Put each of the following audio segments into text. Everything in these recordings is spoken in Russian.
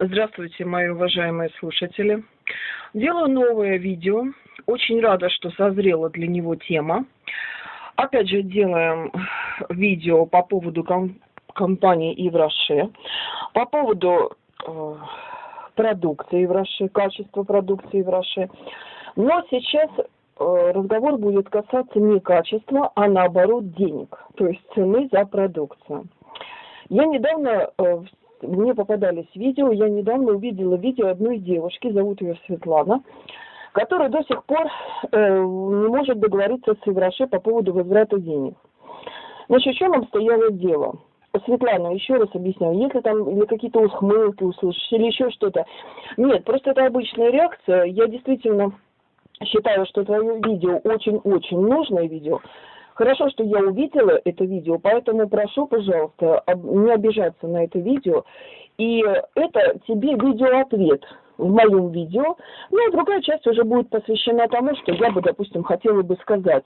Здравствуйте, мои уважаемые слушатели. Делаю новое видео. Очень рада, что созрела для него тема. Опять же, делаем видео по поводу ком компании Ивраше, по поводу э, продукции Ивраше, качества продукции Ивраше. Но сейчас э, разговор будет касаться не качества, а наоборот денег, то есть цены за продукцию. Я недавно э, мне попадались видео, я недавно увидела видео одной девушки, зовут ее Светлана, которая до сих пор э, не может договориться с Ивраше по поводу возврата денег. Значит, в чем обстояло дело? Светлана, еще раз объясняю, если там или какие-то ухмылки услышишь, или еще что-то. Нет, просто это обычная реакция. Я действительно считаю, что твое видео очень-очень нужное видео. Хорошо, что я увидела это видео, поэтому прошу, пожалуйста, не обижаться на это видео. И это тебе видеоответ в моем видео. Ну, а другая часть уже будет посвящена тому, что я бы, допустим, хотела бы сказать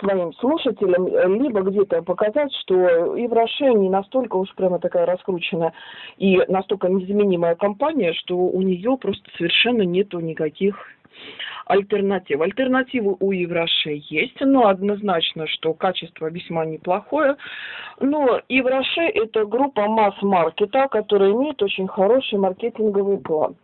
своим слушателям, либо где-то показать, что и в Роше не настолько уж прямо такая раскрученная и настолько незаменимая компания, что у нее просто совершенно нету никаких альтернатив. Альтернативы у Евроше есть, но однозначно, что качество весьма неплохое. Но Евроше это группа масс-маркета, которая имеет очень хороший маркетинговый план.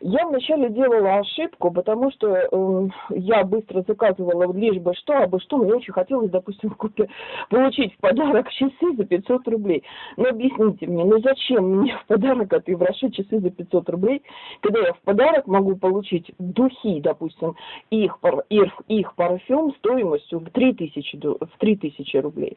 Я вначале делала ошибку, потому что э, я быстро заказывала лишь бы что, а бы что, мне очень хотелось, допустим, купить, получить в подарок часы за 500 рублей. Но объясните мне, ну зачем мне в подарок от Евроши часы за 500 рублей, когда я в подарок могу получить духи, допустим, их, их, их парфюм стоимостью в 3000, в 3000 рублей.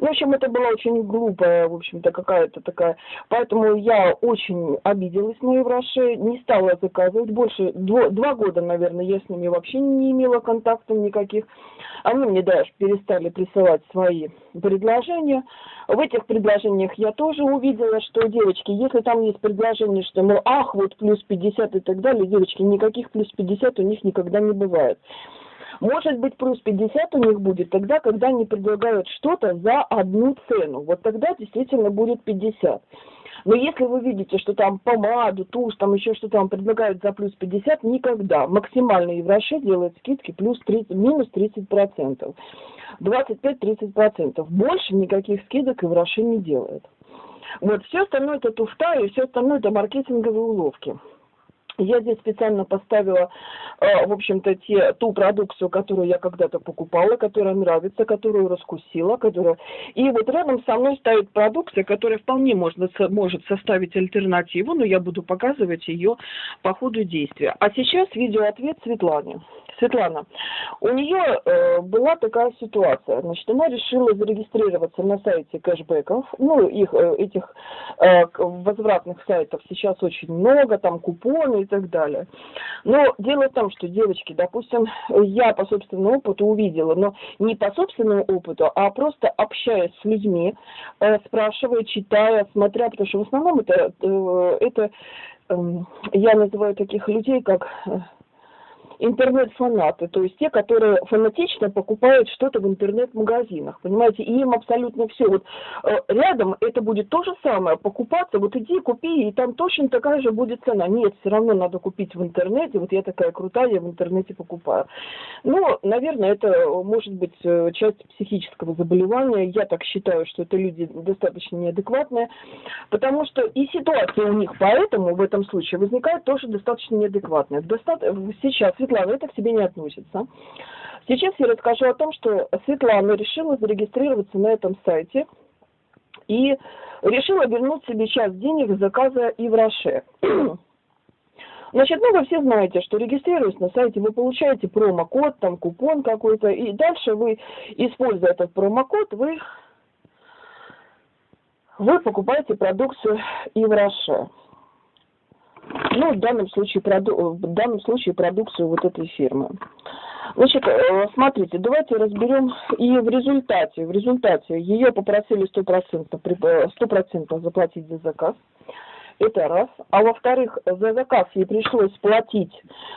Ну, в общем, это была очень глупая, в общем-то, какая-то такая... Поэтому я очень обиделась на Евроши, не стала заказывать. Больше, дво, два года, наверное, я с ними вообще не имела контактов никаких. Они мне даже перестали присылать свои предложения. В этих предложениях я тоже увидела, что, девочки, если там есть предложение, что, мол, ах, вот плюс 50 и так далее, девочки, никаких плюс 50 у них никогда не бывает. Может быть, плюс 50 у них будет тогда, когда они предлагают что-то за одну цену. Вот тогда действительно будет 50. Но если вы видите, что там помаду, тушь, там еще что-то вам предлагают за плюс 50, никогда. Максимально Евроше делает скидки плюс 30, минус 30%. 25-30%. Больше никаких скидок Евроше не делает. Вот, все остальное это туфта, и все остальное это маркетинговые уловки. Я здесь специально поставила, э, в общем-то, те, ту продукцию, которую я когда-то покупала, которая нравится, которую раскусила, которая... И вот рядом со мной стоит продукция, которая вполне можно, может составить альтернативу, но я буду показывать ее по ходу действия. А сейчас видеоответ Светлане. Светлана, у нее э, была такая ситуация, значит, она решила зарегистрироваться на сайте кэшбэков, ну, их, э, этих э, возвратных сайтов сейчас очень много, там купоны и так далее. Но дело в том, что, девочки, допустим, я по собственному опыту увидела, но не по собственному опыту, а просто общаясь с людьми, э, спрашивая, читая, смотря, потому что в основном это, э, это э, я называю таких людей, как э, интернет-фанаты, то есть те, которые фанатично покупают что-то в интернет-магазинах, понимаете, и им абсолютно все. Вот э, рядом это будет то же самое, покупаться, вот иди купи, и там точно такая же будет цена. Нет, все равно надо купить в интернете, вот я такая крутая, я в интернете покупаю. Ну, наверное, это может быть э, часть психического заболевания, я так считаю, что это люди достаточно неадекватные, потому что и ситуация у них поэтому в этом случае возникает тоже достаточно неадекватная. Доста... Сейчас Светлана, это к себе не относится. Сейчас я расскажу о том, что Светлана решила зарегистрироваться на этом сайте и решила вернуть себе часть денег заказа и в Роше. Значит, ну вы все знаете, что регистрируясь на сайте, вы получаете промокод, там купон какой-то, и дальше вы, используя этот промокод, вы, вы покупаете продукцию и в Роше ну, в данном случае, проду в данном случае продукцию вот этой фирмы. Значит, э, смотрите, давайте разберем и в результате, в результате ее попросили 100%, 100 заплатить за заказ. Это раз. А во-вторых, за заказ ей пришлось платить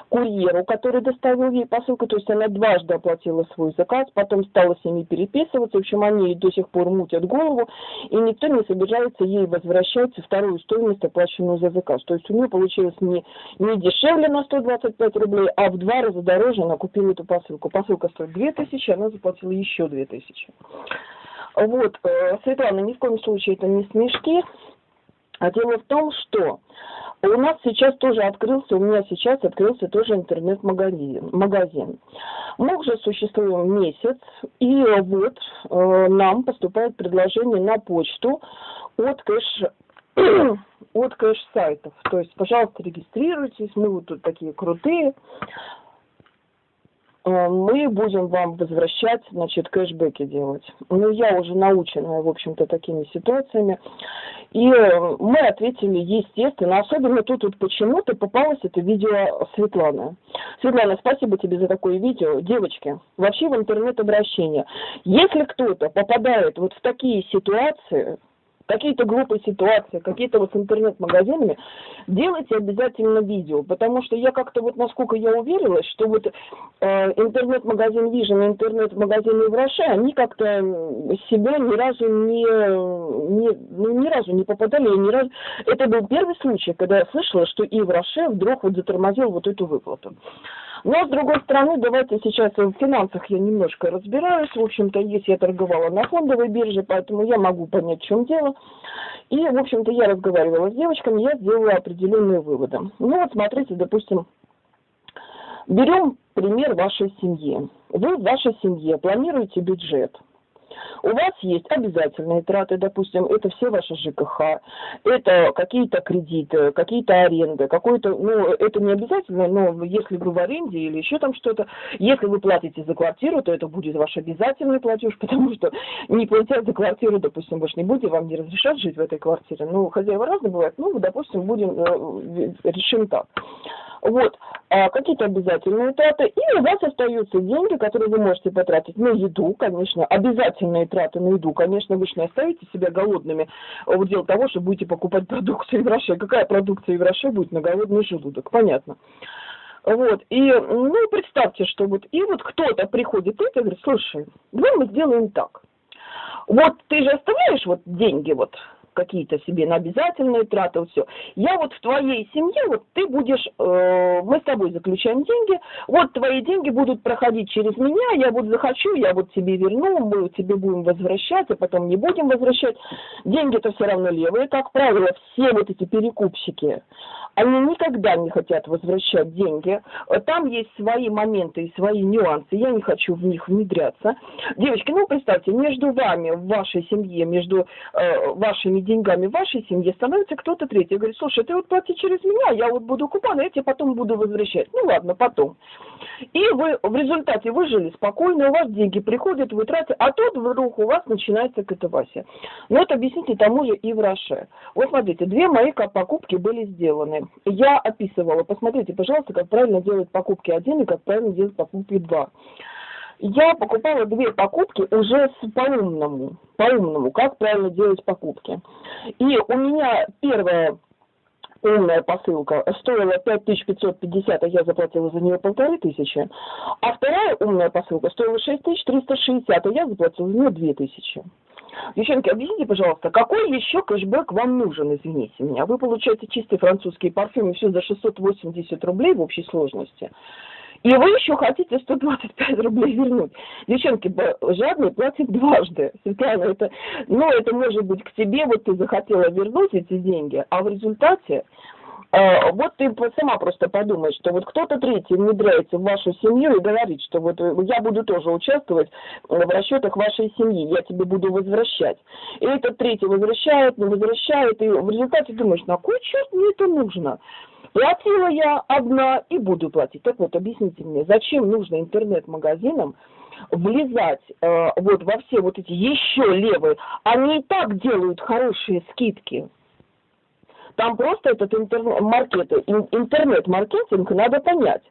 курьеру, который доставил ей посылку. То есть она дважды оплатила свой заказ, потом стала с ними переписываться. В общем, они до сих пор мутят голову. И никто не собирается ей возвращать вторую стоимость, оплаченную за заказ. То есть у нее получилось не, не дешевле на 125 рублей, а в два раза дороже она купила эту посылку. Посылка стоит 2000, она заплатила еще 2000. Вот, э, Светлана, ни в коем случае это не смешки. А дело в том, что у нас сейчас тоже открылся, у меня сейчас открылся тоже интернет-магазин. Магазин. Мы уже существуем месяц, и вот э, нам поступает предложение на почту от кэш от кэш-сайтов. То есть, пожалуйста, регистрируйтесь, мы вот тут такие крутые. Э, мы будем вам возвращать, значит, кэшбэки делать. Ну, я уже научена, в общем-то, такими ситуациями. И э, мы ответили, естественно, особенно тут вот почему-то попалось это видео Светланы. Светлана, спасибо тебе за такое видео. Девочки, вообще в интернет-обращение. Если кто-то попадает вот в такие ситуации, какие-то глупые ситуации, какие-то вот с интернет-магазинами, делайте обязательно видео, потому что я как-то вот, насколько я уверилась, что вот э, интернет-магазин Vision и интернет-магазин Евроше, они как-то себя ни разу не, не, ну, ни разу не попадали, ни разу... Это был первый случай, когда я слышала, что Евроше вдруг вот затормозил вот эту выплату. Но, с другой стороны, давайте сейчас в финансах я немножко разбираюсь. В общем-то, есть я торговала на фондовой бирже, поэтому я могу понять, в чем дело. И, в общем-то, я разговаривала с девочками, я сделала определенные выводы. Ну вот, смотрите, допустим, берем пример вашей семьи. Вы в вашей семье планируете бюджет – у вас есть обязательные траты, допустим, это все ваши ЖКХ, это какие-то кредиты, какие-то аренды, какой-то, ну, это не обязательно, но если вы в аренде или еще там что-то, если вы платите за квартиру, то это будет ваш обязательный платеж, потому что не платя за квартиру, допустим, же не будете, вам не разрешат жить в этой квартире. Ну, хозяева разные бывают, ну, допустим, будем, э, решим так. Вот, а какие-то обязательные траты, и у вас остаются деньги, которые вы можете потратить на еду, конечно, обязательные траты на еду, конечно, вы же не оставите себя голодными в дело того, что будете покупать продукцию в Роше. Какая продукция в Роше будет на голодный желудок, понятно. Вот, и, ну, представьте, что вот, и вот кто-то приходит и говорит, слушай, давай мы сделаем так. Вот ты же оставляешь вот деньги вот какие-то себе на обязательные траты, вот все. Я вот в твоей семье, вот ты будешь, э, мы с тобой заключаем деньги, вот твои деньги будут проходить через меня, я вот захочу, я вот тебе верну, мы тебе будем возвращать, а потом не будем возвращать. Деньги-то все равно левые, как правило, все вот эти перекупщики, они никогда не хотят возвращать деньги. Там есть свои моменты и свои нюансы, я не хочу в них внедряться. Девочки, ну представьте, между вами, в вашей семье, между э, вашими деньгами вашей семье становится кто-то третий. Говорит, слушай, ты вот плати через меня, я вот буду купон, а я тебе потом буду возвращать. Ну ладно, потом. И вы в результате выжили спокойно, у вас деньги приходят, вы тратите, а тут вдруг у вас начинается катавасия. Ну вот объясните тому же и в Роше. Вот смотрите, две мои покупки были сделаны. Я описывала, посмотрите, пожалуйста, как правильно делать покупки один и как правильно делать покупки два я покупала две покупки уже с по-умному, по-умному, как правильно делать покупки. И у меня первая умная посылка стоила 5550, а я заплатила за нее полторы тысячи. А вторая умная посылка стоила 6360, а я заплатила за нее 2000. Девчонки, объясните, пожалуйста, какой еще кэшбэк вам нужен, извините меня? Вы получаете чистый французский парфюм и все за 680 рублей в общей сложности. И вы еще хотите 125 рублей вернуть. Девчонки, жадный платит дважды. Светлана, это, ну, это может быть к тебе, вот ты захотела вернуть эти деньги, а в результате вот ты сама просто подумаешь, что вот кто-то третий внедряется в вашу семью и говорит, что вот э, я буду тоже участвовать в расчетах вашей семьи, я тебе буду возвращать. И этот третий возвращает, не возвращает, и в результате думаешь, на кой черт мне это нужно? Платила я одна и буду платить. Так вот, объясните мне, зачем нужно интернет-магазинам влезать э, вот во все вот эти еще левые? Они и так делают хорошие скидки. Там просто этот интернет-маркет, интернет-маркетинг надо понять.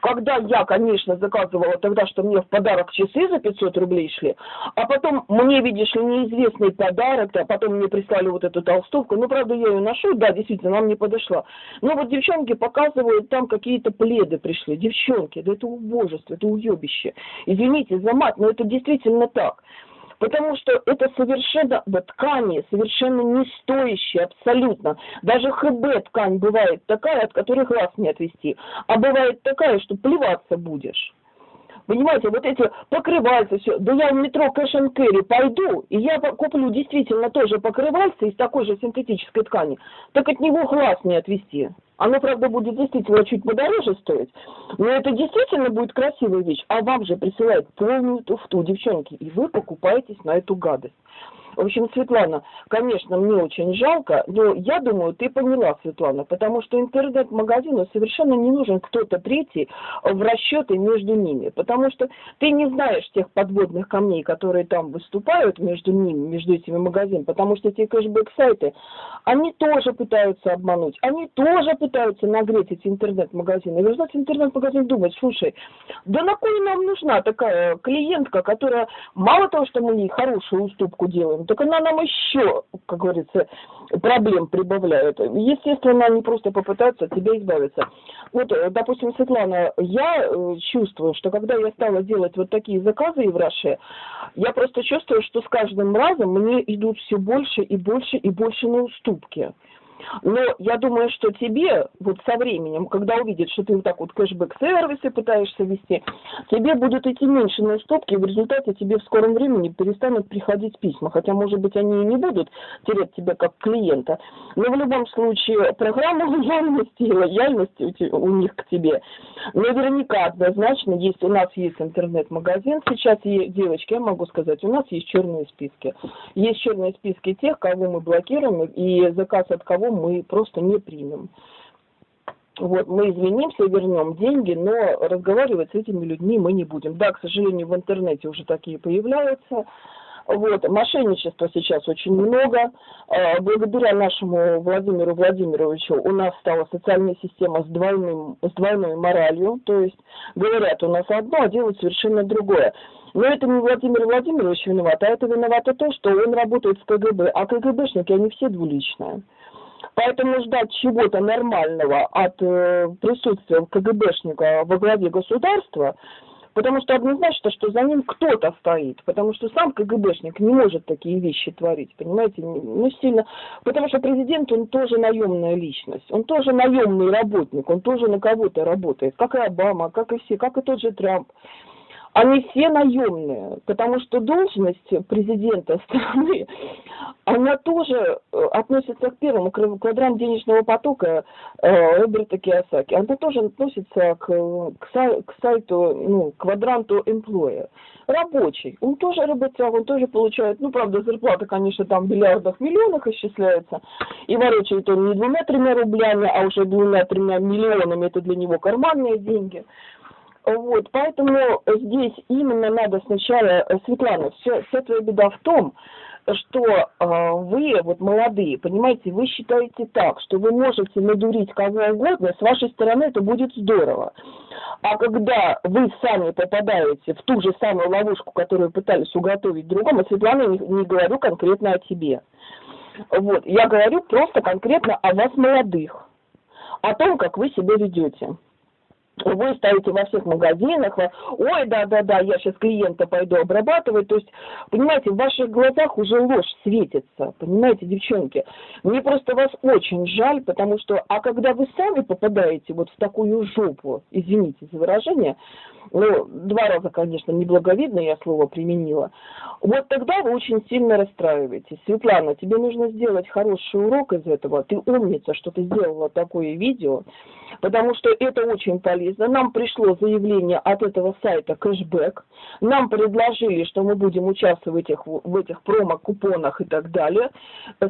Когда я, конечно, заказывала тогда, что мне в подарок часы за 500 рублей шли, а потом мне, видишь ли, неизвестный подарок, а потом мне прислали вот эту толстовку, ну, правда, я ее ношу, да, действительно, она мне подошла. Но вот девчонки показывают, там какие-то пледы пришли. Девчонки, да это убожество, это уебище. Извините за мат, но это действительно так. Потому что это совершенно ткани, совершенно не стоящие абсолютно. Даже ХБ ткань бывает такая, от которой глаз не отвести. А бывает такая, что плеваться будешь. Понимаете, вот эти покрывальцы, все. Да я в метро and Carry пойду, и я куплю действительно тоже покрывальце из такой же синтетической ткани. Так от него глаз не отвести. Оно, правда, будет действительно чуть подороже стоить, но это действительно будет красивая вещь. А вам же присылают полную туфту, девчонки, и вы покупаетесь на эту гадость. В общем, Светлана, конечно, мне очень жалко, но я думаю, ты поняла, Светлана, потому что интернет-магазину совершенно не нужен кто-то третий в расчеты между ними, потому что ты не знаешь тех подводных камней, которые там выступают между ними, между этими магазинами, потому что эти кэшбэк-сайты, они тоже пытаются обмануть, они тоже пытаются нагреть эти интернет-магазины. И в результате интернет-магазин думает, слушай, да на кой нам нужна такая клиентка, которая мало того, что мы ей хорошую уступку делаем, так она нам еще, как говорится, проблем прибавляет. Естественно, они просто попытаются от тебя избавиться. Вот, э, допустим, Светлана, я э, чувствую, что когда я стала делать вот такие заказы в Раше, я просто чувствую, что с каждым разом мне идут все больше и больше и больше на уступки. Но я думаю, что тебе вот со временем, когда увидят, что ты вот так вот кэшбэк-сервисы пытаешься вести, тебе будут идти меньше на уступки, и в результате тебе в скором времени перестанут приходить письма. Хотя, может быть, они и не будут терять тебя как клиента. Но в любом случае, программа лояльности и лояльности у них к тебе наверняка однозначно есть. У нас есть интернет-магазин. Сейчас, девочки, я могу сказать, у нас есть черные списки. Есть черные списки тех, кого мы блокируем, и заказ от кого мы просто не примем. Вот, мы извинимся вернем деньги, но разговаривать с этими людьми мы не будем. Да, к сожалению, в интернете уже такие появляются. Вот, мошенничества сейчас очень много. А, благодаря нашему Владимиру Владимировичу у нас стала социальная система с, двойным, с двойной моралью. То есть говорят у нас одно, а делают совершенно другое. Но это не Владимир Владимирович виноват, а это виновато то, что он работает в КГБ. А КГБшники, они все двуличные. Поэтому ждать чего-то нормального от э, присутствия КГБшника во главе государства, потому что однозначно, что за ним кто-то стоит, потому что сам КГБшник не может такие вещи творить, понимаете, ну сильно, потому что президент, он тоже наемная личность, он тоже наемный работник, он тоже на кого-то работает, как и Обама, как и все, как и тот же Трамп. Они все наемные, потому что должность президента страны, она тоже э, относится к первому квадрант денежного потока э, Роберта Киосаки. Она тоже относится к, к, к сайту, ну, квадранту employer. Рабочий. Он тоже работяг, он тоже получает, ну, правда, зарплата, конечно, там в миллиардах, миллионах исчисляется. И ворочает он не двумя-тремя рублями, а уже двумя-тремя миллионами. Это для него карманные деньги. Вот, поэтому здесь именно надо сначала, э, Светлана, все, вся твоя беда в том, что э, вы, вот молодые, понимаете, вы считаете так, что вы можете надурить кого угодно, с вашей стороны это будет здорово. А когда вы сами попадаете в ту же самую ловушку, которую пытались уготовить другому, Светлана, не, не говорю конкретно о тебе. Вот, я говорю просто конкретно о вас молодых, о том, как вы себя ведете вы ставите во всех магазинах, ой, да-да-да, я сейчас клиента пойду обрабатывать. То есть, понимаете, в ваших глазах уже ложь светится, понимаете, девчонки. Мне просто вас очень жаль, потому что, а когда вы сами попадаете вот в такую жопу, извините за выражение, ну, два раза, конечно, неблаговидно я слово применила, вот тогда вы очень сильно расстраиваетесь. Светлана, тебе нужно сделать хороший урок из этого. Ты умница, что ты сделала такое видео, потому что это очень полезно. Нам пришло заявление от этого сайта кэшбэк. Нам предложили, что мы будем участвовать в этих, в этих промо-купонах и так далее.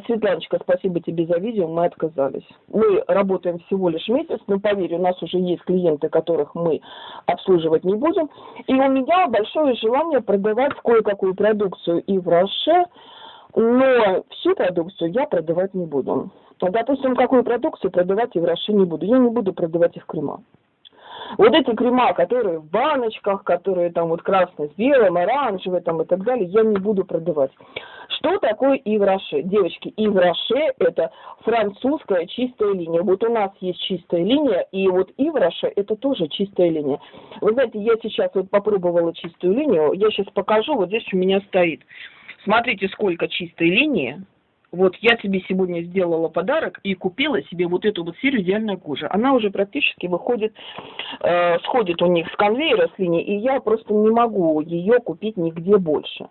Светланочка, спасибо тебе за видео, мы отказались. Мы работаем всего лишь месяц, но поверь, у нас уже есть клиенты, которых мы обслуживать не будем. И у меня большое желание продавать кое-какую продукцию и в Роше, но всю продукцию я продавать не буду. Допустим, какую продукцию продавать я в России не буду. Я не буду продавать их крема. Вот эти крема, которые в баночках, которые там вот красный с белым, оранжевый там и так далее, я не буду продавать. Что такое Ивраше? Девочки, Ивраше это французская чистая линия. Вот у нас есть чистая линия, и вот Ивраше это тоже чистая линия. Вы знаете, я сейчас вот попробовала чистую линию, я сейчас покажу, вот здесь у меня стоит. Смотрите, сколько чистой линии. Вот я тебе сегодня сделала подарок и купила себе вот эту вот серию идеальная кожа. Она уже практически выходит, э, сходит у них с конвейера с линии, и я просто не могу ее купить нигде больше.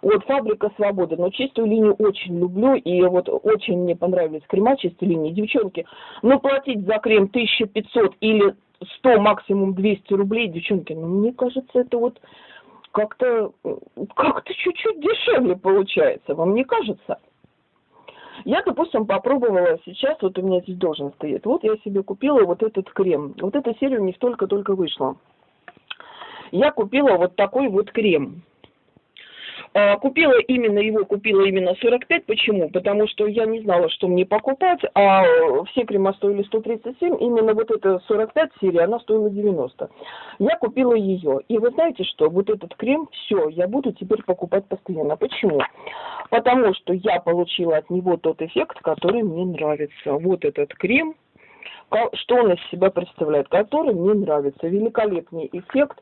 Вот фабрика свободы, но чистую линию очень люблю, и вот очень мне понравились крема чистой линии. Девчонки, ну платить за крем 1500 или 100, максимум 200 рублей, девчонки, ну мне кажется, это вот как-то как-то чуть-чуть дешевле получается, вам не кажется? Я, допустим, попробовала сейчас, вот у меня здесь должен стоять, вот я себе купила вот этот крем. Вот эта серия у них только-только вышла. Я купила вот такой вот крем. А, купила именно его, купила именно 45. Почему? Потому что я не знала, что мне покупать, а все крема стоили 137, именно вот эта 45 серия, она стоила 90. Я купила ее. И вы знаете что? Вот этот крем, все, я буду теперь покупать постоянно. Почему? Потому что я получила от него тот эффект, который мне нравится. Вот этот крем, что он из себя представляет, который мне нравится. Великолепный эффект.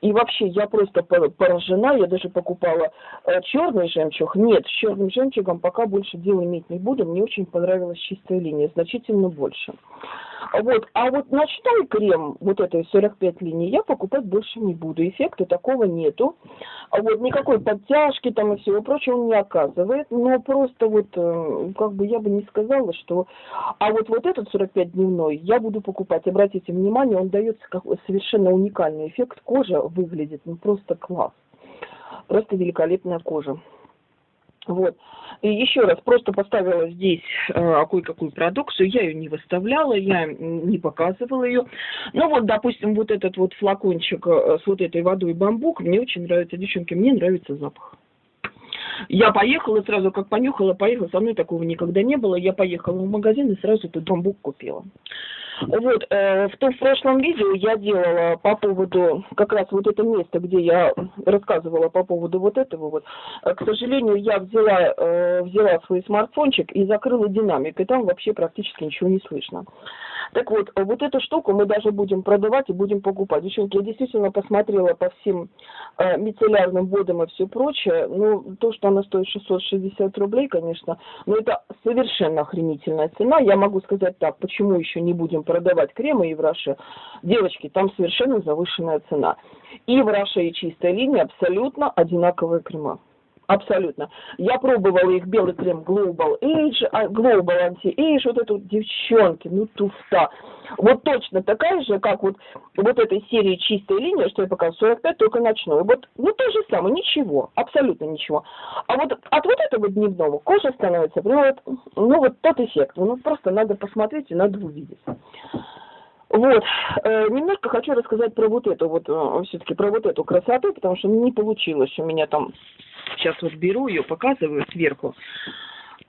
И вообще, я просто поражена. Я даже покупала э, черный жемчуг. Нет, с черным жемчугом пока больше дела иметь не буду. Мне очень понравилась чистая линия, значительно больше. Вот. А вот ночной крем, вот этой 45 линий, я покупать больше не буду. Эффекта такого нету. А вот никакой подтяжки там и всего прочего он не оказывает. Но просто вот, э, как бы я бы не сказала, что... А вот, вот этот 45 дневной я буду покупать. Обратите внимание, он дает совершенно уникальный эффект. Кожа выглядит ну просто класс. Просто великолепная кожа. Вот. И еще раз, просто поставила здесь э, кое-какую продукцию, я ее не выставляла, я не показывала ее. Ну вот, допустим, вот этот вот флакончик э, с вот этой водой бамбук, мне очень нравится, девчонки, мне нравится запах. Я поехала сразу, как понюхала, поехала, со мной такого никогда не было, я поехала в магазин и сразу этот бамбук купила. Вот, э, в том прошлом видео я делала по поводу, как раз вот это место, где я рассказывала по поводу вот этого вот. Э, к сожалению, я взяла, э, взяла свой смартфончик и закрыла динамик, и там вообще практически ничего не слышно. Так вот, вот эту штуку мы даже будем продавать и будем покупать. Девчонки, я действительно посмотрела по всем э, мицеллярным водам и все прочее. Ну, то, что она стоит 660 рублей, конечно, но это совершенно охренительная цена. Я могу сказать так, почему еще не будем продавать кремы и в Роше. Девочки, там совершенно завышенная цена. И в Роше, и чистая линия абсолютно одинаковые крема. Абсолютно. Я пробовала их белый крем Global Age, а, Global Anti-Age, вот эту девчонки, ну туфта. Вот точно такая же, как вот, вот этой серии чистая линия, что я показываю, 45, только ночной. Вот, ну то же самое, ничего, абсолютно ничего. А вот от вот этого дневного кожа становится, ну вот, ну вот тот эффект. Ну просто надо посмотреть и надо увидеть. Вот, э, немножко хочу рассказать про вот эту вот, э, все-таки про вот эту красоту, потому что не получилось у меня там Сейчас вот беру ее, показываю сверху.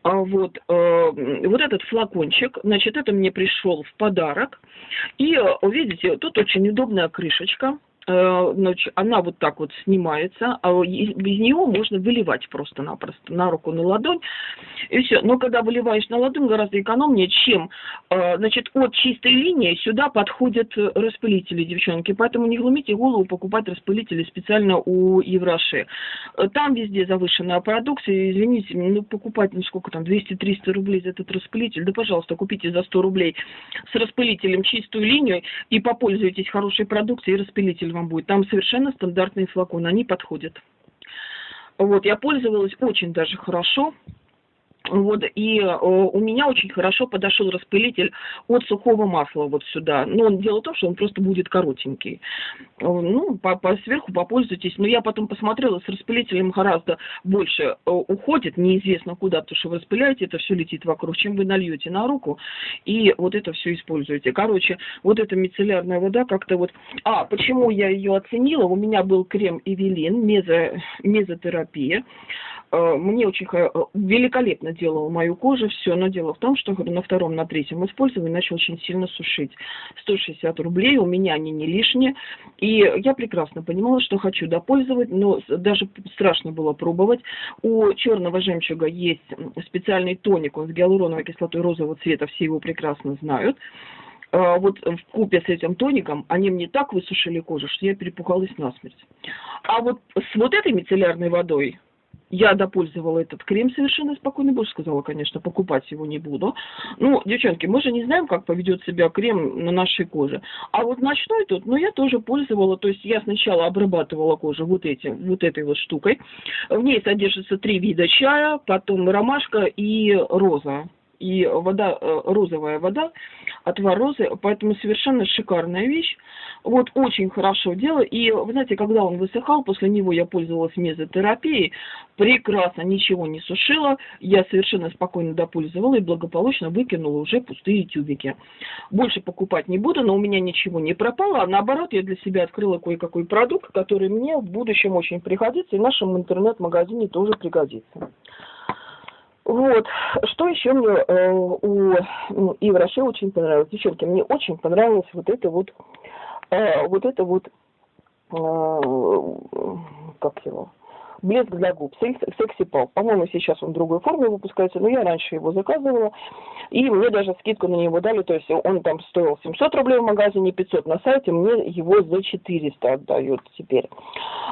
А вот, э, вот этот флакончик, значит, это мне пришел в подарок. И, видите, тут очень удобная крышечка. Э, значит, она вот так вот снимается, а без нее можно выливать просто-напросто на руку, на ладонь, и все. Но когда выливаешь на ладонь, гораздо экономнее, чем, э, значит, от чистой линии сюда подходят распылители, девчонки, поэтому не глумите голову покупать распылители специально у Евраши. Там везде завышенная продукция, извините, ну, покупать, ну, сколько там, 200-300 рублей за этот распылитель, да, пожалуйста, купите за 100 рублей с распылителем чистую линию и попользуйтесь хорошей продукцией, и распылитель вам будет. Там совершенно стандартные флаконы, они подходят. Вот, я пользовалась очень даже хорошо. Вот, и э, у меня очень хорошо подошел распылитель от сухого масла вот сюда. Но дело в том, что он просто будет коротенький. Э, ну, по, по сверху попользуйтесь. Но я потом посмотрела, с распылителем гораздо больше э, уходит, неизвестно куда, потому что вы распыляете, это все летит вокруг, чем вы нальете на руку, и вот это все используете. Короче, вот эта мицеллярная вода как-то вот... А, почему я ее оценила? У меня был крем Эвелин, мезо, мезотерапия. Э, мне очень э, великолепно делала мою кожу, все, но дело в том, что на втором, на третьем использовании начал очень сильно сушить. 160 рублей, у меня они не лишние, и я прекрасно понимала, что хочу допользовать, но даже страшно было пробовать. У черного жемчуга есть специальный тоник, он с гиалуроновой кислотой розового цвета, все его прекрасно знают. А, вот в купе с этим тоником, они мне так высушили кожу, что я перепугалась насмерть. А вот с вот этой мицеллярной водой я допользовала этот крем совершенно спокойно. Больше сказала, конечно, покупать его не буду. Ну, девчонки, мы же не знаем, как поведет себя крем на нашей коже. А вот ночной тут, ну, я тоже пользовала. То есть я сначала обрабатывала кожу вот этим, вот этой вот штукой. В ней содержится три вида чая, потом ромашка и роза и вода, э, розовая вода, отвар розы, поэтому совершенно шикарная вещь. Вот, очень хорошо дело. И, вы знаете, когда он высыхал, после него я пользовалась мезотерапией, прекрасно, ничего не сушила, я совершенно спокойно допользовала и благополучно выкинула уже пустые тюбики. Больше покупать не буду, но у меня ничего не пропало, а наоборот, я для себя открыла кое-какой продукт, который мне в будущем очень пригодится, и в нашем интернет-магазине тоже пригодится. Вот. Что еще мне э, у ну, и очень понравилось. Девчонки, мне очень понравилось вот это вот, э, вот это вот, э, как его, блеск для губ, секси пал. По-моему, сейчас он в другой форме выпускается, но я раньше его заказывала. И мне даже скидку на него дали, то есть он там стоил 700 рублей в магазине, 500 на сайте, мне его за 400 отдают теперь.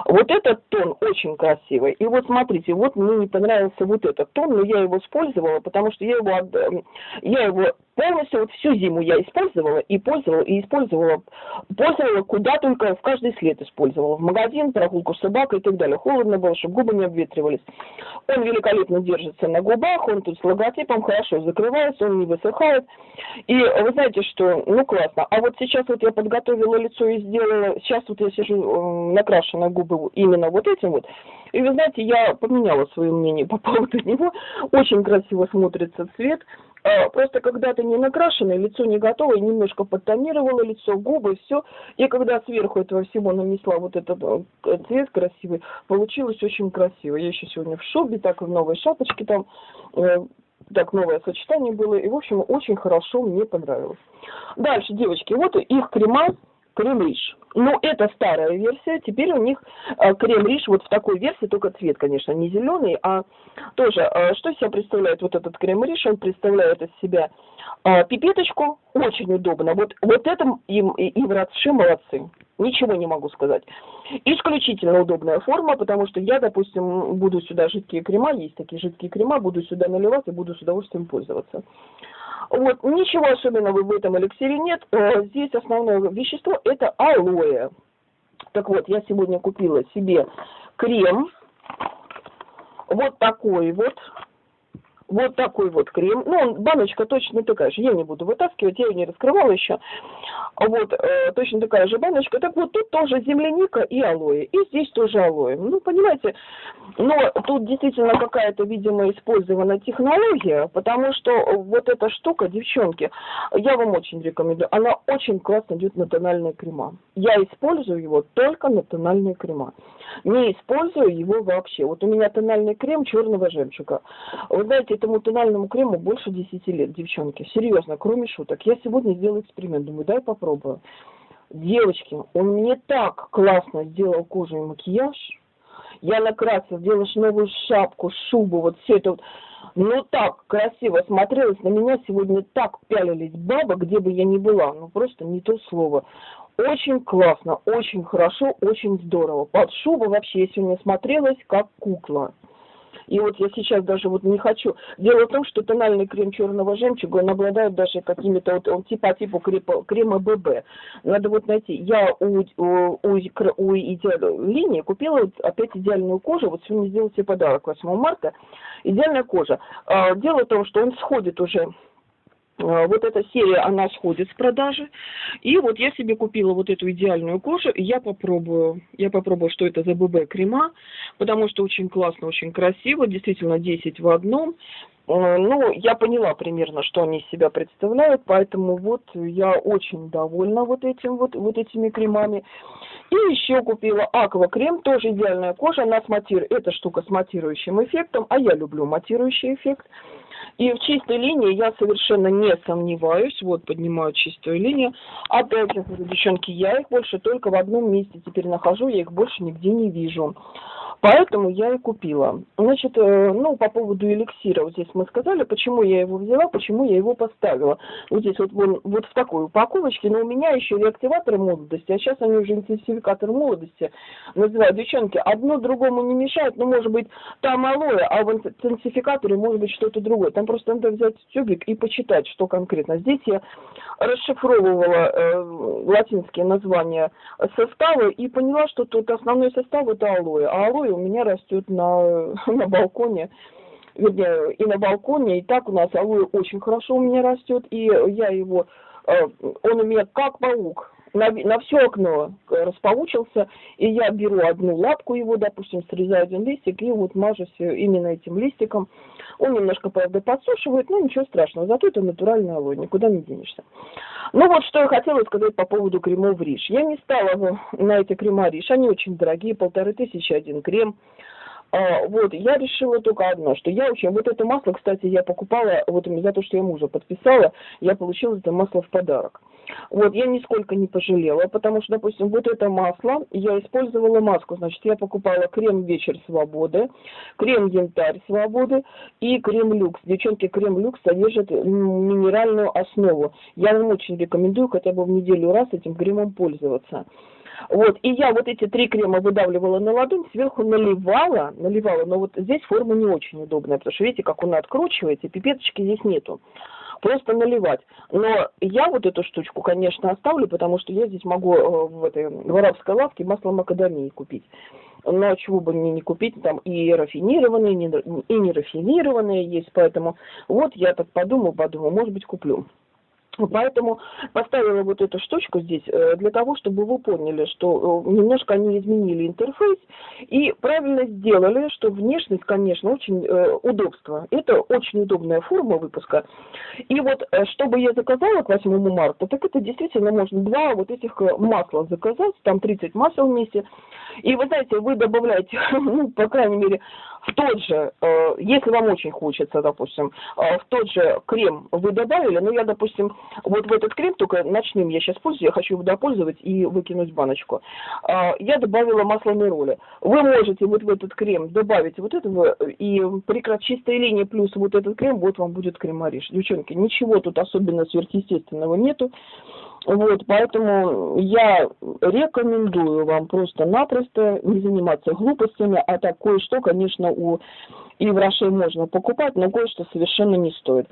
Вот этот тон очень красивый. И вот смотрите, вот мне не понравился вот этот тон, но я его использовала, потому что я его, я его полностью вот всю зиму я использовала и пользовала, и использовала, пользовала куда только, в каждый след использовала. В магазин, прогулку с собакой и так далее. Холодно было, чтобы губы не обветривались. Он великолепно держится на губах, он тут с логотипом хорошо закрывается, он не высыхает. И вы знаете, что, ну классно. А вот сейчас вот я подготовила лицо и сделала, сейчас вот я сижу накрашенная губы именно вот этим вот. И вы знаете, я поменяла свое мнение по поводу него. Очень красиво смотрится цвет. А, просто когда ты не накрашенное, лицо не готово, немножко подтонировала лицо, губы, все. И когда сверху этого всего нанесла вот этот э, цвет красивый, получилось очень красиво. Я еще сегодня в шубе, так в новой шапочке там, э, так новое сочетание было. И, в общем, очень хорошо мне понравилось. Дальше, девочки, вот их крема крем-риш. Но это старая версия, теперь у них э, крем-риш вот в такой версии, только цвет, конечно, не зеленый, а тоже, э, что из себя представляет вот этот крем-риш? Он представляет из себя э, пипеточку, очень удобно. Вот, вот этом им и, и врачи молодцы. Ничего не могу сказать. Исключительно удобная форма, потому что я, допустим, буду сюда жидкие крема, есть такие жидкие крема, буду сюда наливать и буду с удовольствием пользоваться. Вот, ничего особенного в этом эликсире нет. Э, здесь основное вещество это алоэ. Так вот, я сегодня купила себе крем. Вот такой вот вот такой вот крем. Ну, он, баночка точно такая же. Я не буду вытаскивать, я ее не раскрывала еще. Вот, э, точно такая же баночка. Так вот, тут тоже земляника и алоэ. И здесь тоже алоэ. Ну, понимаете, но тут действительно какая-то, видимо, использована технология, потому что вот эта штука, девчонки, я вам очень рекомендую. Она очень классно идет на тональные крема. Я использую его только на тональные крема. Не использую его вообще. Вот у меня тональный крем черного жемчуга. Вы знаете, этому тональному крему больше 10 лет, девчонки. Серьезно, кроме шуток. Я сегодня сделала эксперимент, думаю, дай попробую. Девочки, он мне так классно сделал кожу и макияж. Я накрасила, сделала новую шапку, шубу, вот все это вот. Ну так красиво смотрелось на меня сегодня так пялились баба, где бы я ни была. Ну просто не то слово. Очень классно, очень хорошо, очень здорово. Под шубу вообще я сегодня смотрелась как кукла. И вот я сейчас даже вот не хочу. Дело в том, что тональный крем черного жемчуга, он обладает даже какими-то вот, он типа типа крема, ББ. Надо вот найти. Я у, у, у, у идеальной линии купила вот опять идеальную кожу. Вот сегодня сделала себе подарок 8 марта. Идеальная кожа. А, дело в том, что он сходит уже вот эта серия, она сходит с продажи. И вот я себе купила вот эту идеальную кожу, и я попробую. Я попробую, что это за ББ крема, потому что очень классно, очень красиво, действительно 10 в одном. ну, я поняла примерно, что они из себя представляют, поэтому вот я очень довольна вот этим вот, вот этими кремами. И еще купила Аква крем, тоже идеальная кожа, она с матир... эта штука с матирующим эффектом, а я люблю матирующий эффект. И в чистой линии я совершенно не сомневаюсь. Вот, поднимаю чистую линию. Опять же, девчонки, я их больше только в одном месте теперь нахожу, я их больше нигде не вижу. Поэтому я и купила. Значит, э, ну, по поводу эликсира, вот здесь мы сказали, почему я его взяла, почему я его поставила. Вот здесь вот, вон, вот в такой упаковочке, но у меня еще реактиваторы молодости, а сейчас они уже интенсификатор молодости называют. Девчонки, одно другому не мешает, но может быть там алоэ, а в интенсификаторе может быть что-то другое. Там просто надо взять тюбик и почитать, что конкретно. Здесь я расшифровывала э, латинские названия состава и поняла, что тут основной состав это алоэ. А алоэ у меня растет на, на балконе, вернее, и на балконе, и так у нас алоэ очень хорошо у меня растет, и я его, э, он у меня как паук, на, на все окно распаучился, и я беру одну лапку его, допустим, срезаю один листик, и вот мажусь именно этим листиком. Он немножко, правда, подсушивает, но ничего страшного, зато это натуральный алоэ, никуда не денешься. Ну вот, что я хотела сказать по поводу кремов Риш. Я не стала на эти крема Риш, они очень дорогие, полторы тысячи один крем. А, вот, я решила только одно, что я очень... Вот это масло, кстати, я покупала, вот за то, что я мужа подписала, я получила это масло в подарок. Вот, я нисколько не пожалела, потому что, допустим, вот это масло, я использовала маску, значит, я покупала крем «Вечер свободы», крем «Янтарь свободы» и крем «Люкс». Девчонки, крем «Люкс» содержит минеральную основу. Я вам очень рекомендую хотя бы в неделю раз этим кремом пользоваться. Вот, и я вот эти три крема выдавливала на ладонь, сверху наливала, наливала, но вот здесь форма не очень удобная, потому что видите, как он откручивается, пипеточки здесь нету. Просто наливать. Но я вот эту штучку, конечно, оставлю, потому что я здесь могу э, в этой в арабской лавке масло макадамии купить. Но чего бы мне не купить, там и рафинированные, и не рафинированные есть, поэтому вот я так подумаю, подумаю, может быть, куплю. Поэтому поставила вот эту штучку здесь э, для того, чтобы вы поняли, что э, немножко они изменили интерфейс и правильно сделали, что внешность, конечно, очень э, удобство. Это очень удобная форма выпуска. И вот, чтобы я заказала к 8 марта, так это действительно можно два вот этих масла заказать, там 30 масел вместе. И вы знаете, вы добавляете, ну, по крайней мере, в тот же, э, если вам очень хочется, допустим, э, в тот же крем вы добавили, ну, я, допустим, вот в этот крем, только начнем, я сейчас пользуюсь, я хочу его допользовать и выкинуть баночку. Э, я добавила масло нероли. Вы можете вот в этот крем добавить вот этого, и при чистой линии плюс вот этот крем, вот вам будет крем Ариш. Девчонки, ничего тут особенно сверхъестественного нету. Вот, поэтому я рекомендую вам просто-напросто не заниматься глупостями, а так кое-что, конечно, у Роше можно покупать, но кое-что совершенно не стоит.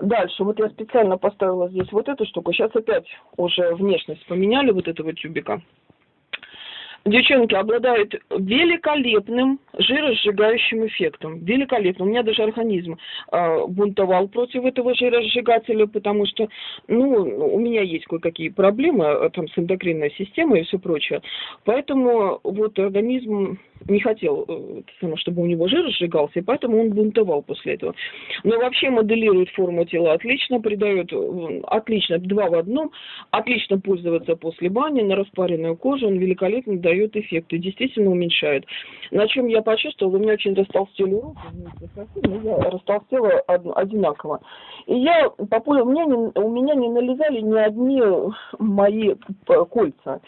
Дальше, вот я специально поставила здесь вот эту штуку, сейчас опять уже внешность поменяли вот этого тюбика девчонки, обладают великолепным жиросжигающим эффектом. Великолепно. У меня даже организм э, бунтовал против этого жиросжигателя, потому что, ну, у меня есть кое-какие проблемы а, там с эндокринной системой и все прочее. Поэтому вот организм не хотел, э, чтобы у него жир сжигался, и поэтому он бунтовал после этого. Но вообще моделирует форму тела отлично, придает э, отлично, два в одном, отлично пользоваться после бани, на распаренную кожу, он великолепно дает эффект и действительно уменьшает. На чем я почувствовала, у меня очень растолстели руки, но я растолстела одинаково. И я, у меня, не, у меня не налезали ни одни мои кольца,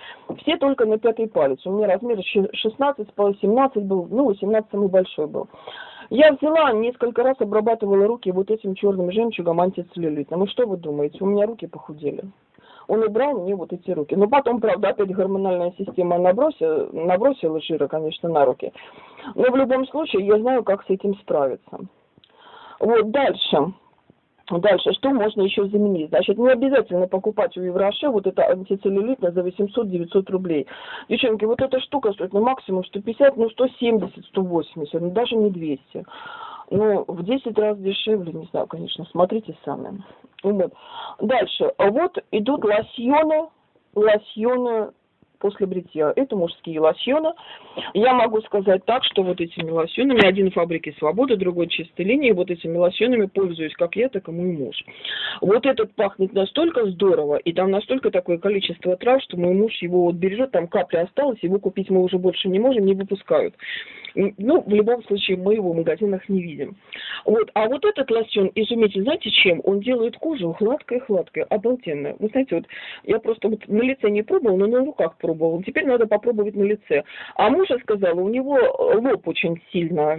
все только на пятый палец. У меня размер 16 по 17 был, ну, 17 самый большой был. Я взяла, несколько раз обрабатывала руки вот этим черным жемчугом антицеллюлитным. И что вы думаете? У меня руки похудели. Он убрал мне вот эти руки. Но потом, правда, опять гормональная система набросила, набросила жира, конечно, на руки. Но в любом случае я знаю, как с этим справиться. Вот дальше. Дальше, что можно еще заменить? Значит, не обязательно покупать у Евроше вот это антицеллюлитное за 800-900 рублей. Девчонки, вот эта штука стоит ну максимум 150, ну 170, 180, ну даже не 200. Ну, в 10 раз дешевле, не знаю, конечно, смотрите сами. Вот. Дальше, вот идут лосьоны, лосьоны после бритья. Это мужские лосьоны. Я могу сказать так, что вот этими лосьонами, один в фабрике Свобода, другой чистой линии, вот этими лосьонами пользуюсь как я, так и мой муж. Вот этот пахнет настолько здорово, и там настолько такое количество трав, что мой муж его вот бережет, там капля осталась, его купить мы уже больше не можем, не выпускают. Ну, в любом случае, мы его в магазинах не видим. Вот. А вот этот лосьон изумительный, знаете чем? Он делает кожу гладкой-гладкой, обалденно. Вы знаете, вот я просто вот на лице не пробовала, но на руках пробовала. Теперь надо попробовать на лице. А мужа сказала, у него лоб очень сильно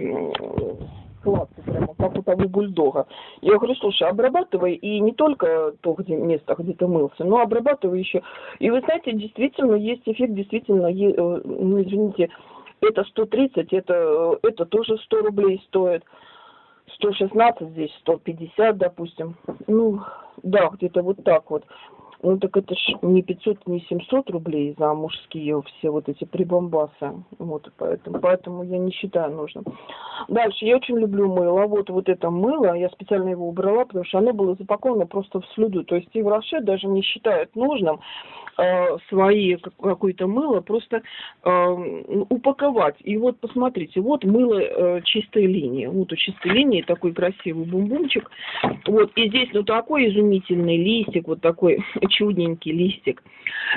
гладкий, прямо как у того бульдога. Я говорю, слушай, обрабатывай и не только то где, место, где ты мылся, но обрабатывай еще. И вы знаете, действительно есть эффект, действительно, э, ну извините, это 130, это, это тоже 100 рублей стоит. 116 здесь, 150, допустим. Ну, да, где-то вот так вот. Ну так это ж не 500, не 700 рублей за мужские все вот эти прибамбасы. Вот, поэтому, поэтому я не считаю нужным. Дальше, я очень люблю мыло. Вот, вот это мыло, я специально его убрала, потому что оно было запаковано просто в слюду. То есть и в Роше даже не считают нужным э, свои какое-то мыло просто э, упаковать. И вот посмотрите, вот мыло э, чистой линии. Вот у чистой линии такой красивый бум-бумчик. Вот, и здесь ну такой изумительный листик, вот такой чудненький листик.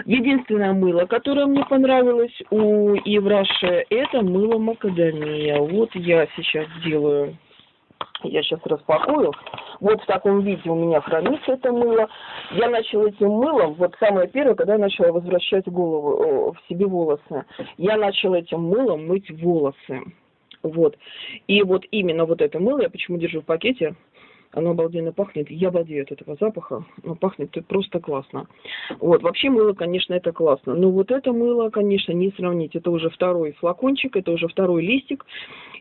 Единственное мыло, которое мне понравилось у Евраше, это мыло макадамия. Вот я сейчас делаю я сейчас распакую. Вот в таком виде у меня хранится это мыло. Я начала этим мылом, вот самое первое, когда я начала возвращать голову, в себе волосы. Я начала этим мылом мыть волосы. Вот. И вот именно вот это мыло я почему держу в пакете, оно обалденно пахнет. Я обалдею от этого запаха. но пахнет просто классно. Вот. Вообще мыло, конечно, это классно. Но вот это мыло, конечно, не сравнить. Это уже второй флакончик, это уже второй листик.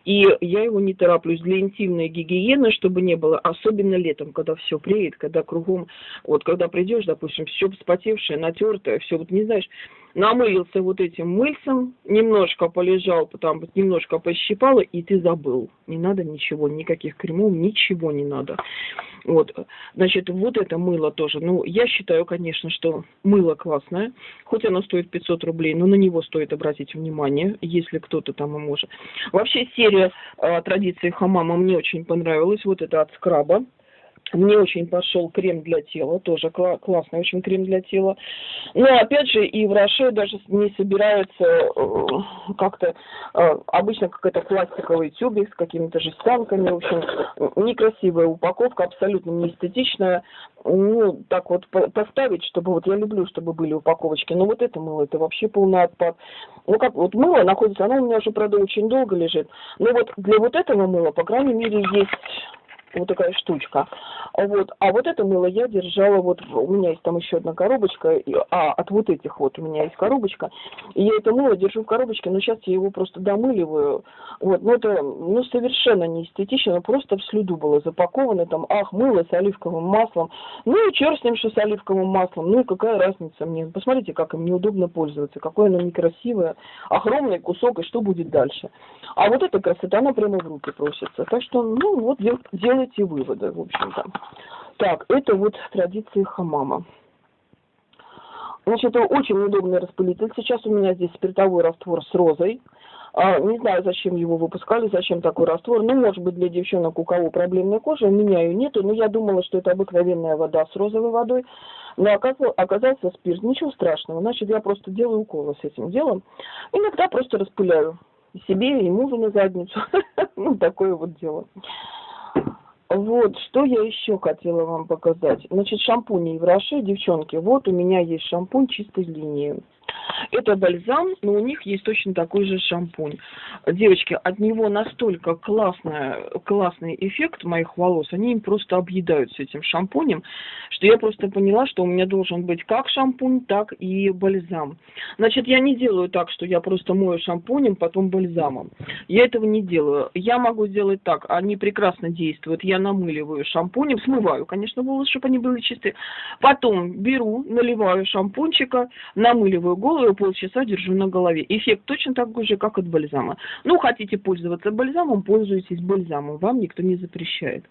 И я его не тороплюсь для интимной гигиены, чтобы не было, особенно летом, когда все преет, когда кругом, вот когда придешь, допустим, все вспотевшее, натертое, все, вот не знаешь, намылился вот этим мыльцем, немножко полежал, потом немножко пощипало, и ты забыл. Не надо ничего, никаких кремов, ничего не надо. Вот, значит, вот это мыло тоже. Ну, я считаю, конечно, что мыло классное, хоть оно стоит 500 рублей, но на него стоит обратить внимание, если кто-то там и может. Вообще серия э, традиции хамама мне очень понравилась. Вот это от скраба. Мне очень пошел крем для тела, тоже кла- классный очень крем для тела. Но опять же и в Роше даже не собираются э, как-то, э, обычно какой-то пластиковый тюбик с какими-то жестянками, в общем, некрасивая упаковка, абсолютно не эстетичная. Ну, так вот поставить, чтобы, вот я люблю, чтобы были упаковочки, но вот это мыло, это вообще полный отпад. Ну как, вот мыло находится, оно у меня уже, правда, очень долго лежит. Но вот для вот этого мыла, по крайней мере, есть вот такая штучка. Вот. А вот это мыло я держала, вот у меня есть там еще одна коробочка, а от вот этих вот у меня есть коробочка, и я это мыло держу в коробочке, но сейчас я его просто домыливаю. Вот. Но это ну, совершенно не эстетично, просто в слюду было запаковано, там, ах, мыло с оливковым маслом. Ну и черт с ним, что с оливковым маслом, ну и какая разница мне. Посмотрите, как им неудобно пользоваться, какое оно некрасивое, огромный кусок, и что будет дальше. А вот эта красота, она прямо в руки просится. Так что, ну вот, делайте делайте выводы, в общем-то. Так, это вот традиции хамама. Значит, это очень удобный распылитель. Сейчас у меня здесь спиртовой раствор с розой. А, не знаю, зачем его выпускали, зачем такой раствор. Ну, может быть, для девчонок, у кого проблемная кожа, у меня ее нету. Но я думала, что это обыкновенная вода с розовой водой. Но оказался спирт. Ничего страшного. Значит, я просто делаю уколы с этим делом. Иногда просто распыляю себе и мужу на задницу. ну, такое вот дело. Вот, что я еще хотела вам показать. Значит, шампуни в Роше, девчонки, вот у меня есть шампунь чистой линии. Это бальзам, но у них есть точно такой же шампунь. Девочки, от него настолько классная, классный эффект моих волос, они им просто объедаются этим шампунем, что я просто поняла, что у меня должен быть как шампунь, так и бальзам. Значит, я не делаю так, что я просто мою шампунем, потом бальзамом. Я этого не делаю. Я могу сделать так, они прекрасно действуют. Я намыливаю шампунем, смываю, конечно, волосы, чтобы они были чистые. Потом беру, наливаю шампунчика, намыливаю голову, полчаса держу на голове. Эффект точно такой же, как от бальзама. Ну, хотите пользоваться бальзамом, пользуйтесь бальзамом, вам никто не запрещает.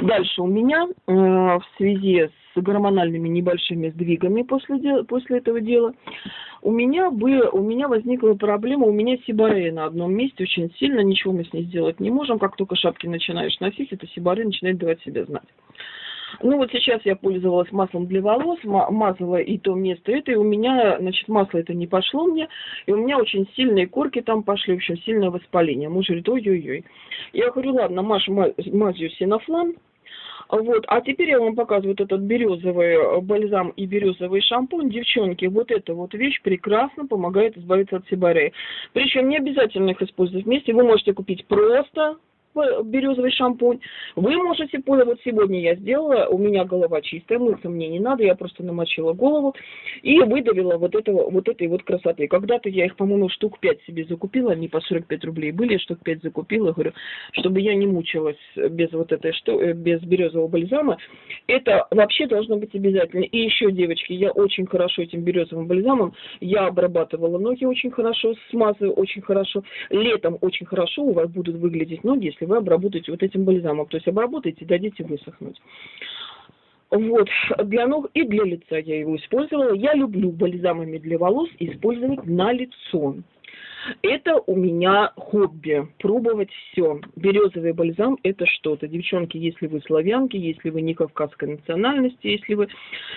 Дальше у меня э, в связи с гормональными небольшими сдвигами после, после этого дела, у меня, бы, у меня возникла проблема, у меня сибарея на одном месте очень сильно, ничего мы с ней сделать не можем, как только шапки начинаешь носить, это сибарея начинает давать себя знать. Ну вот сейчас я пользовалась маслом для волос, мазала и то место это, и у меня, значит, масло это не пошло мне, и у меня очень сильные корки там пошли, в общем, сильное воспаление. Муж говорит, ой-ой-ой. Я говорю, ладно, Маш, мазью синофлан, вот, а теперь я вам показываю вот этот березовый бальзам и березовый шампунь. Девчонки, вот эта вот вещь прекрасно помогает избавиться от сибареи. Причем не обязательно их использовать вместе. Вы можете купить просто березовый шампунь. Вы можете пользоваться, сегодня я сделала, у меня голова чистая, мыться мне не надо, я просто намочила голову и выдавила вот, этого, вот этой вот красоты. Когда-то я их, по-моему, штук 5 себе закупила, они по 45 рублей были, штук 5 закупила, говорю, чтобы я не мучилась без вот этой, что, э, без березового бальзама. Это вообще должно быть обязательно. И еще, девочки, я очень хорошо этим березовым бальзамом, я обрабатывала ноги очень хорошо, смазываю очень хорошо. Летом очень хорошо у вас будут выглядеть ноги, если вы обработаете вот этим бальзамом. То есть обработаете дадите высохнуть. Вот, для ног и для лица я его использовала. Я люблю бальзамами для волос использовать на лицо. Это у меня хобби, пробовать все. Березовый бальзам – это что-то. Девчонки, если вы славянки, если вы не кавказской национальности, если вы...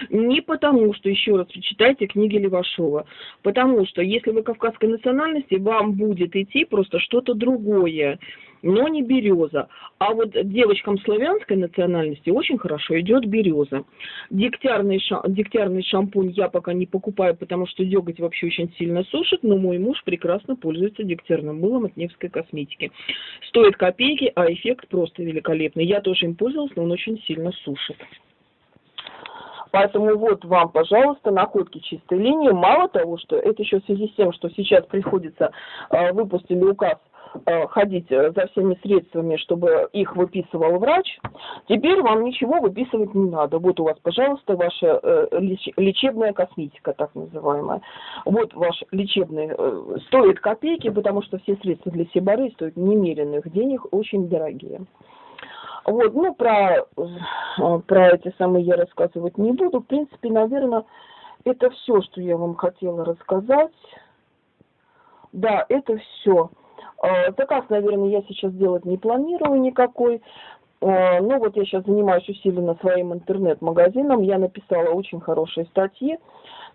Не потому, что, еще раз читайте книги Левашова, потому что, если вы кавказской национальности, вам будет идти просто что-то другое но не береза. А вот девочкам славянской национальности очень хорошо идет береза. Дегтярный, ша, дегтярный шампунь я пока не покупаю, потому что деготь вообще очень сильно сушит, но мой муж прекрасно пользуется дегтярным мылом от Невской косметики. Стоит копейки, а эффект просто великолепный. Я тоже им пользовалась, но он очень сильно сушит. Поэтому вот вам, пожалуйста, находки чистой линии. Мало того, что это еще в связи с тем, что сейчас приходится, э, выпустили указ ходить э, за всеми средствами, чтобы их выписывал врач, теперь вам ничего выписывать не надо. Вот у вас, пожалуйста, ваша э, лечебная косметика, так называемая. Вот ваш лечебный стоит копейки, потому что все средства для сибары стоят немеренных денег, очень дорогие. Вот, ну, про, про эти самые я рассказывать не буду. В принципе, наверное, это все, что я вам хотела рассказать. Да, это все. Э, заказ, наверное, я сейчас делать не планирую никакой. Э, ну вот я сейчас занимаюсь усиленно своим интернет-магазином. Я написала очень хорошие статьи.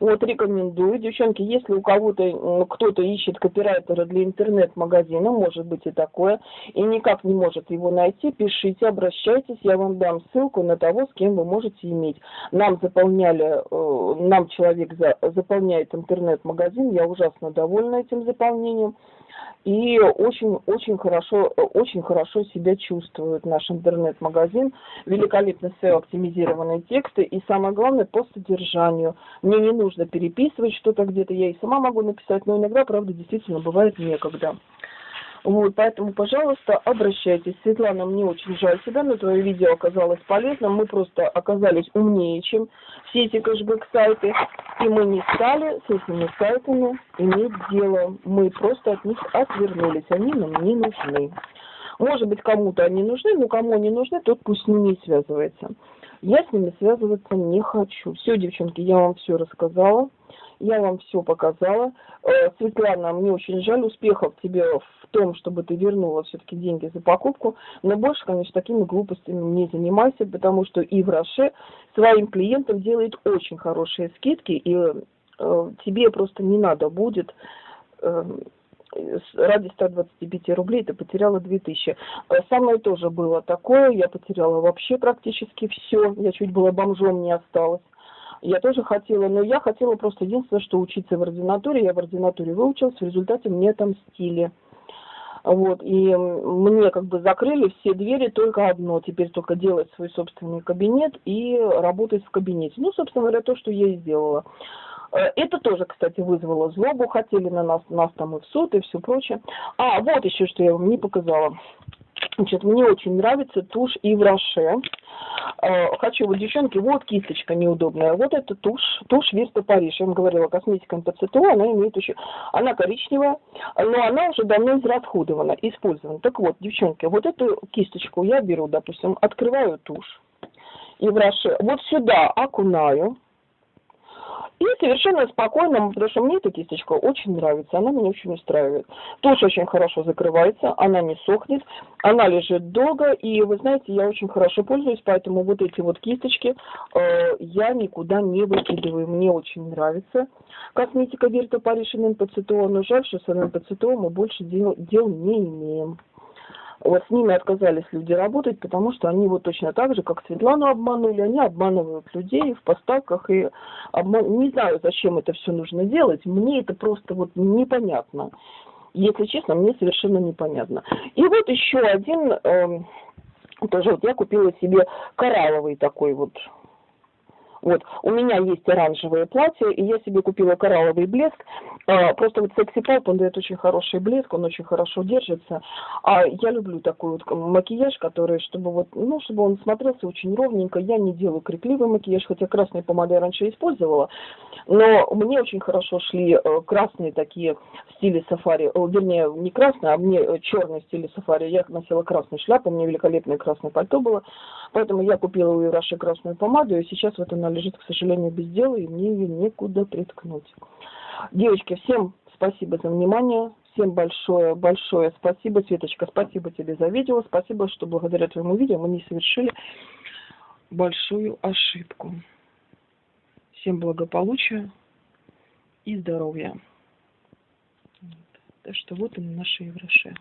Вот рекомендую. Девчонки, если у кого-то, кто-то ищет копирайтера для интернет-магазина, может быть и такое, и никак не может его найти, пишите, обращайтесь, я вам дам ссылку на того, с кем вы можете иметь. Нам заполняли, э, нам человек заполняет интернет-магазин, я ужасно довольна этим заполнением и очень, очень хорошо, очень хорошо себя чувствует наш интернет-магазин. Великолепно все оптимизированные тексты и самое главное по содержанию. Мне не нужно переписывать что-то где-то, я и сама могу написать, но иногда, правда, действительно бывает некогда. Вот, поэтому, пожалуйста, обращайтесь. Светлана, мне очень жаль себя, но твое видео оказалось полезным. Мы просто оказались умнее, чем все эти кэшбэк-сайты. И мы не стали с этими сайтами иметь дело. Мы просто от них отвернулись. Они нам не нужны. Может быть, кому-то они нужны, но кому они нужны, тот пусть с ними связывается. Я с ними связываться не хочу. Все, девчонки, я вам все рассказала. Я вам все показала. Э, Светлана, мне очень жаль успехов тебе в том, чтобы ты вернула все-таки деньги за покупку. Но больше, конечно, такими глупостями не занимайся, потому что и в Роше своим клиентам делает очень хорошие скидки, и э, тебе просто не надо будет э, ради 125 рублей ты потеряла 2000. Со мной тоже было такое, я потеряла вообще практически все, я чуть было бомжом не осталась. Я тоже хотела, но я хотела просто единственное, что учиться в ординатуре. Я в ординатуре выучилась, в результате мне отомстили. Вот, и мне как бы закрыли все двери, только одно, теперь только делать свой собственный кабинет и работать в кабинете. Ну, собственно говоря, то, что я и сделала. Э, это тоже, кстати, вызвало злобу, хотели на нас, нас там и в суд, и все прочее. А, вот еще, что я вам не показала. Значит, мне очень нравится тушь и в Роше. Э, хочу, вот, девчонки, вот кисточка неудобная. Вот эта тушь, тушь Вирта Париж. Я вам говорила, косметика МПЦТО, она имеет еще... Она коричневая, но она уже давно израсходована, использована. Так вот, девчонки, вот эту кисточку я беру, допустим, открываю тушь. И в Роше вот сюда окунаю и совершенно спокойно, потому что мне эта кисточка очень нравится, она меня очень устраивает. Тушь очень хорошо закрывается, она не сохнет, она лежит долго, и вы знаете, я очень хорошо пользуюсь, поэтому вот эти вот кисточки э, я никуда не выкидываю, мне очень нравится. Косметика Вирта Париж и НПЦТО, но жаль, что с НПЦТО мы больше дел, дел не имеем. Вот с ними отказались люди работать, потому что они вот точно так же, как Светлану обманули, они обманывают людей в поставках и обман... не знаю, зачем это все нужно делать. Мне это просто вот непонятно. Если честно, мне совершенно непонятно. И вот еще один, э, тоже вот я купила себе коралловый такой вот вот, у меня есть оранжевое платье, и я себе купила коралловый блеск. А, просто вот секси Pop, он дает очень хороший блеск, он очень хорошо держится. А я люблю такой вот макияж, который, чтобы вот, ну, чтобы он смотрелся очень ровненько. Я не делаю крикливый макияж, хотя красные помады я раньше использовала. Но мне очень хорошо шли э, красные такие в стиле сафари. Вернее, не красные, а мне э, черный в стиле сафари. Я носила красную шляпу, у меня великолепное красное пальто было. Поэтому я купила у Ираши красную помаду, и сейчас вот она лежит, к сожалению, без дела, и мне ее некуда приткнуть. Девочки, всем спасибо за внимание. Всем большое, большое спасибо. Светочка, спасибо тебе за видео. Спасибо, что благодаря твоему видео мы не совершили большую ошибку. Всем благополучия и здоровья. Так что вот они наши евроши.